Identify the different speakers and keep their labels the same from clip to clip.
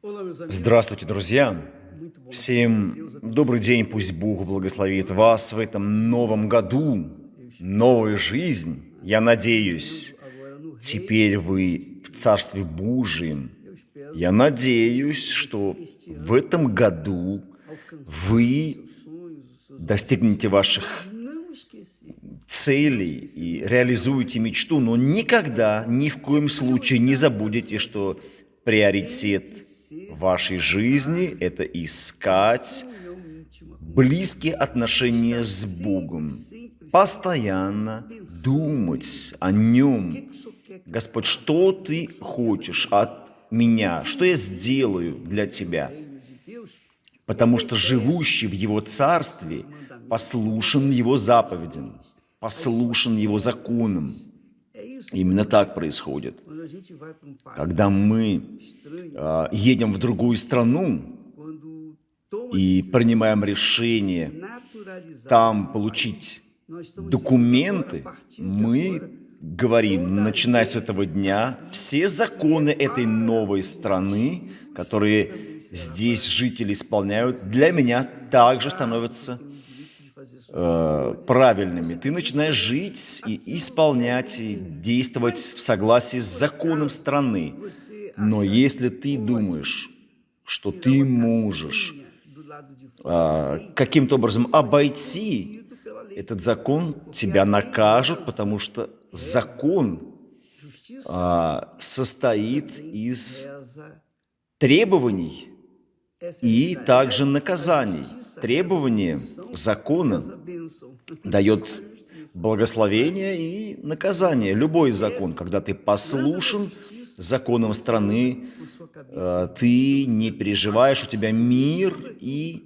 Speaker 1: Здравствуйте, друзья! Всем добрый день, пусть Бог благословит вас в этом новом году, новая жизнь. Я надеюсь, теперь вы в Царстве Божьем. Я надеюсь, что в этом году вы достигнете ваших целей и реализуете мечту, но никогда, ни в коем случае не забудете, что приоритет вашей жизни – это искать близкие отношения с Богом, постоянно думать о Нем. Господь, что Ты хочешь от меня? Что я сделаю для Тебя? Потому что живущий в Его Царстве послушен Его заповедям, послушен Его законам. Именно так происходит. Когда мы э, едем в другую страну и принимаем решение там получить документы, мы говорим, начиная с этого дня, все законы этой новой страны, которые здесь жители исполняют, для меня также становятся э, правильными. Ты начинаешь жить и исполнять, и действовать в согласии с законом страны. Но если ты думаешь, что ты можешь э, каким-то образом обойти этот закон, тебя накажут, потому что закон э, состоит из требований, и также наказаний. Требование закона дает благословение и наказание. Любой закон, когда ты послушен законам страны, э, ты не переживаешь, у тебя мир и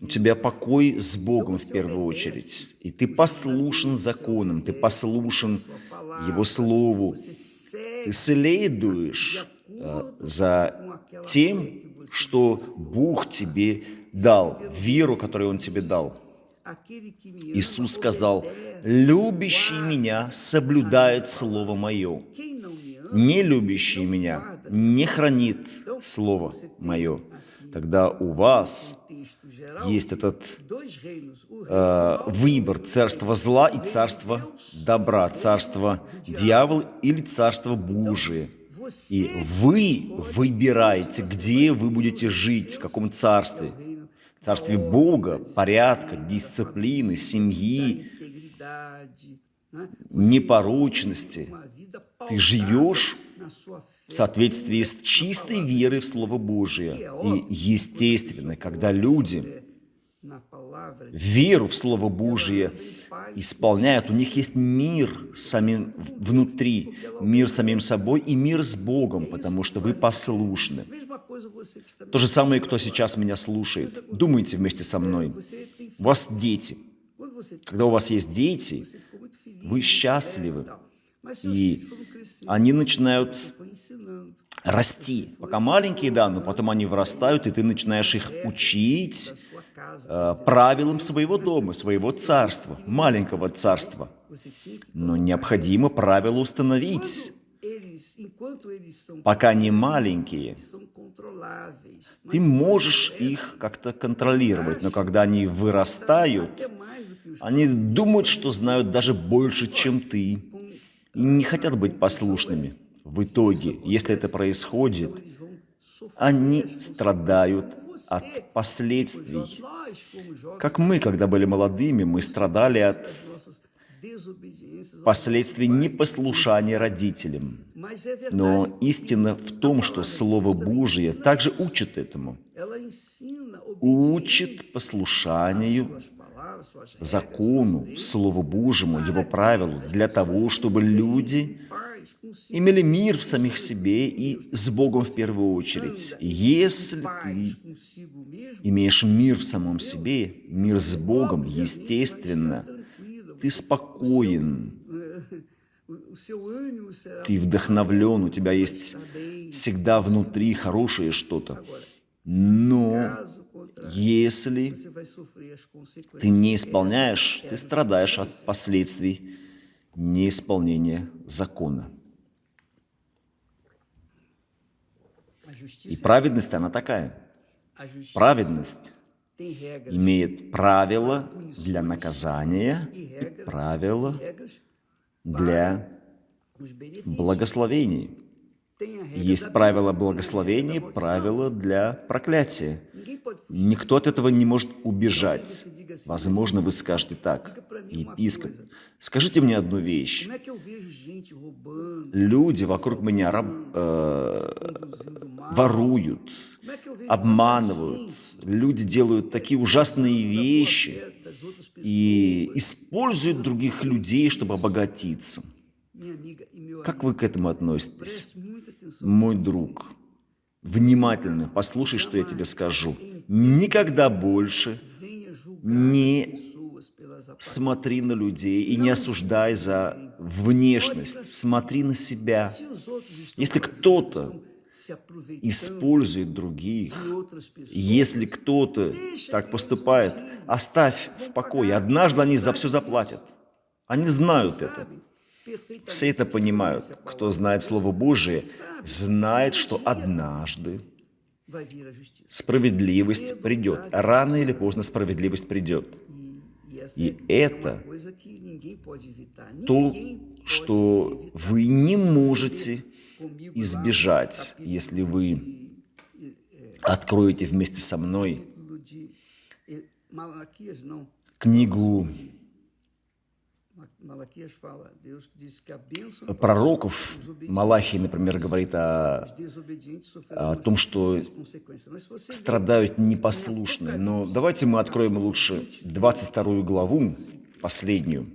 Speaker 1: у тебя покой с Богом в первую очередь. И ты послушен законам, ты послушен Его Слову, ты следуешь э, за тем, что Бог тебе дал, веру, которую Он тебе дал. Иисус сказал, «Любящий Меня соблюдает Слово Мое, не любящий Меня не хранит Слово Мое». Тогда у вас есть этот э, выбор царства зла и царства добра, царство дьявола или царство Божие – и вы выбираете, где вы будете жить, в каком царстве. Царстве Бога, порядка, дисциплины, семьи, непорочности. Ты живешь в соответствии с чистой верой в Слово Божие. И естественно, когда люди веру в Слово Божие исполняют, у них есть мир самим внутри, мир самим собой и мир с Богом, потому что вы послушны. То же самое, кто сейчас меня слушает. Думайте вместе со мной. У вас дети. Когда у вас есть дети, вы счастливы. И они начинают расти. Пока маленькие, да, но потом они вырастают, и ты начинаешь их учить, Э, правилам своего дома, своего царства, маленького царства. Но необходимо правила установить. Пока они маленькие, ты можешь их как-то контролировать, но когда они вырастают, они думают, что знают даже больше, чем ты, и не хотят быть послушными. В итоге, если это происходит, они страдают от последствий. Как мы, когда были молодыми, мы страдали от последствий непослушания родителям. Но истина в том, что Слово Божие также учит этому. Учит послушанию закону, Слову Божьему, Его правилу, для того, чтобы люди имели мир в самих себе и с Богом в первую очередь. Если ты имеешь мир в самом себе, мир с Богом, естественно, ты спокоен, ты вдохновлен, у тебя есть всегда внутри хорошее что-то. Но если ты не исполняешь, ты страдаешь от последствий неисполнения закона. И праведность, она такая. Праведность имеет правила для наказания и правила для благословений. Есть правила благословения, правила для проклятия. Никто от этого не может убежать. Возможно, вы скажете так, епископ, скажите мне одну вещь. Люди вокруг меня раб, э, воруют, обманывают, люди делают такие ужасные вещи и используют других людей, чтобы обогатиться. Как вы к этому относитесь? Мой друг, внимательно послушай, что я тебе скажу. Никогда больше не смотри на людей и не осуждай за внешность. Смотри на себя. Если кто-то использует других, если кто-то так поступает, оставь в покое. Однажды они за все заплатят. Они знают это. Все это понимают. Кто знает Слово Божие, знает, что однажды справедливость придет. Рано или поздно справедливость придет. И это то, что вы не можете избежать, если вы откроете вместе со мной книгу пророков, Малахий, например, говорит о, о том, что страдают непослушные. Но давайте мы откроем лучше 22 главу, последнюю,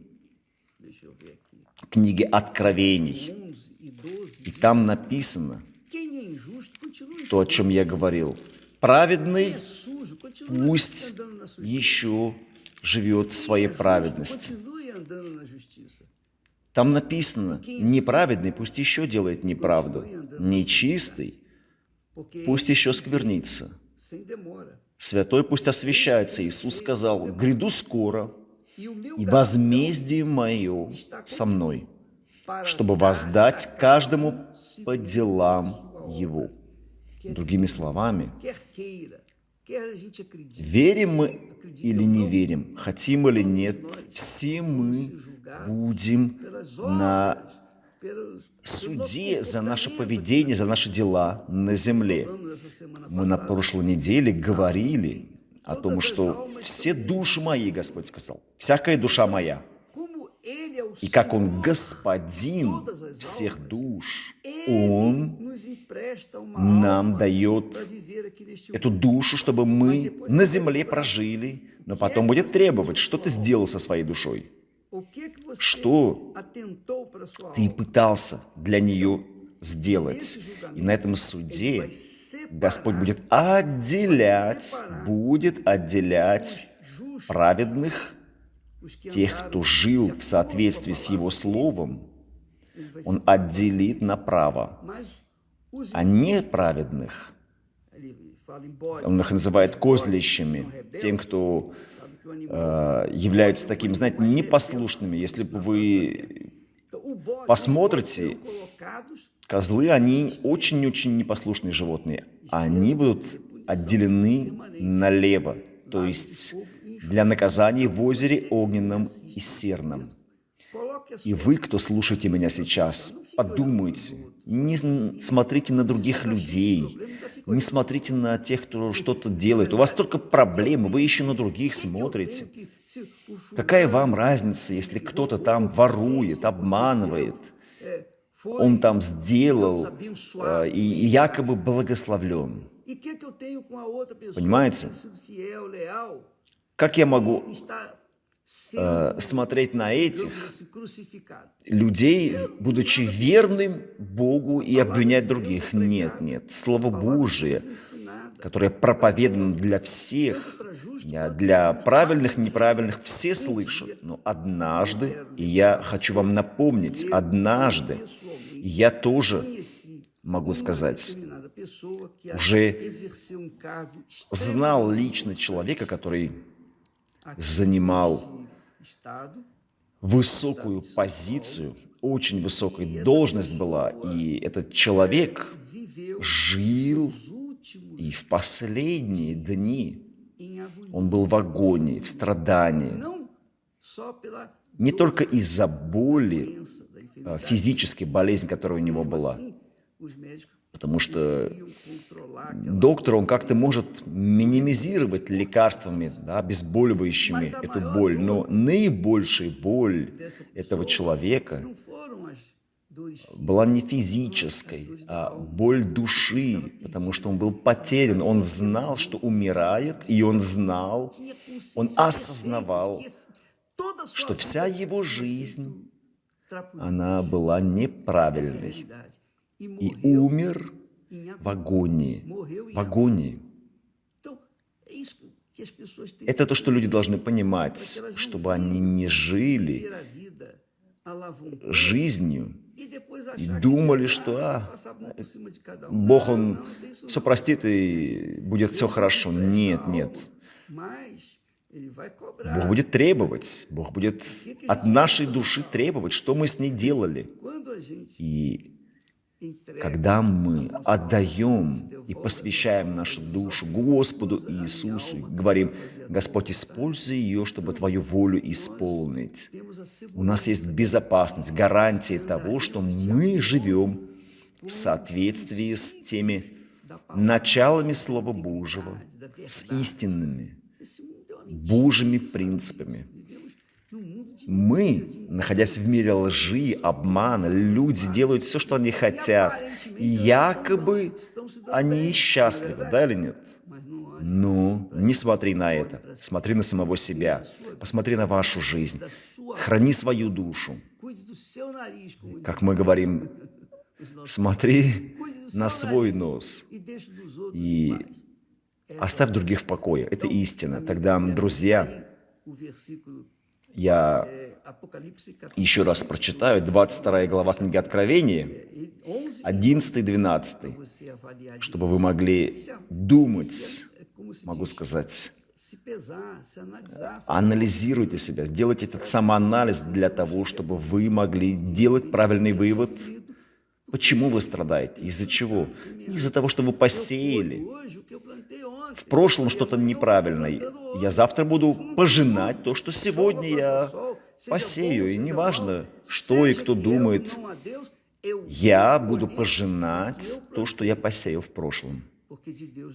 Speaker 1: книги Откровений. И там написано то, о чем я говорил. Праведный пусть еще живет в своей праведности. Там написано, неправедный пусть еще делает неправду, нечистый пусть еще сквернится, святой пусть освящается. Иисус сказал, гряду скоро, и возмездие мое со мной, чтобы воздать каждому по делам его. Другими словами, верим мы или не верим, хотим или нет, все мы будем на суде за наше поведение, за наши дела на земле. Мы на прошлой неделе говорили о том, что все души мои, Господь сказал, всякая душа моя, и как Он господин всех душ, Он нам дает эту душу, чтобы мы на земле прожили, но потом будет требовать, что ты сделал со своей душой. Что ты пытался для нее сделать? И на этом суде Господь будет отделять, будет отделять праведных, тех, кто жил в соответствии с Его Словом, Он отделит направо, а неправедных, Он их называет козлищами, тем, кто Э, являются такими, знаете, непослушными. Если бы вы посмотрите, козлы, они очень-очень непослушные животные. Они будут отделены налево, то есть для наказания в озере огненном и серном. И вы, кто слушаете меня сейчас, подумайте, не смотрите на других людей, не смотрите на тех, кто что-то делает. У вас только проблемы, вы еще на других смотрите. Какая вам разница, если кто-то там ворует, обманывает, он там сделал э, и якобы благословлен? Понимаете? Как я могу э, смотреть на этих людей, будучи верным Богу и обвинять других. Нет, нет. Слово Божие, которое проповедано для всех, для правильных, неправильных, все слышат. Но однажды, и я хочу вам напомнить, однажды я тоже могу сказать, уже знал лично человека, который занимал высокую позицию, очень высокую должность была, и этот человек жил и в последние дни он был в агонии, в страдании, не только из-за боли, а, физической болезни, которая у него была, потому что доктор, он как-то может минимизировать лекарствами, да, обезболивающими эту боль, но наибольшая боль этого человека была не физической, а боль души, потому что он был потерян, он знал, что умирает, и он знал, он осознавал, что вся его жизнь, она была неправильной, и умер в агонии, в агонии. Это то, что люди должны понимать, чтобы они не жили жизнью, и думали, что а, Бог, Он все простит и будет все хорошо. Нет, нет. Бог будет требовать, Бог будет от нашей души требовать, что мы с ней делали. И когда мы отдаем и посвящаем нашу душу Господу Иисусу, говорим, Господь, используй ее, чтобы Твою волю исполнить. У нас есть безопасность, гарантия того, что мы живем в соответствии с теми началами Слова Божьего, с истинными Божьими принципами. Мы, находясь в мире лжи, обмана, люди делают все, что они хотят. И якобы они счастливы, да или нет? Ну, не смотри на это. Смотри на самого себя. Посмотри на вашу жизнь. Храни свою душу. Как мы говорим, смотри на свой нос. И оставь других в покое. Это истина. Тогда, друзья, я еще раз прочитаю 22 глава книги Откровения, 11-12, чтобы вы могли думать, могу сказать, анализируйте себя, сделайте этот самоанализ для того, чтобы вы могли делать правильный вывод, почему вы страдаете, из-за чего. Из-за того, что вы посеяли в прошлом что-то неправильное. Я завтра буду пожинать то, что сегодня я посею. И неважно, что и кто думает, я буду пожинать то, что я посеял в прошлом.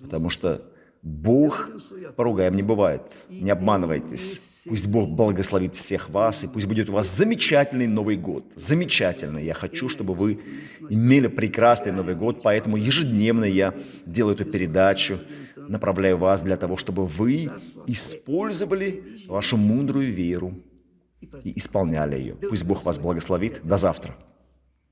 Speaker 1: Потому что Бог поругаем не бывает. Не обманывайтесь. Пусть Бог благословит всех вас, и пусть будет у вас замечательный Новый год. Замечательный. Я хочу, чтобы вы имели прекрасный Новый год, поэтому ежедневно я делаю эту передачу, направляю вас для того, чтобы вы использовали вашу мудрую веру и исполняли ее. Пусть Бог вас благословит. До завтра.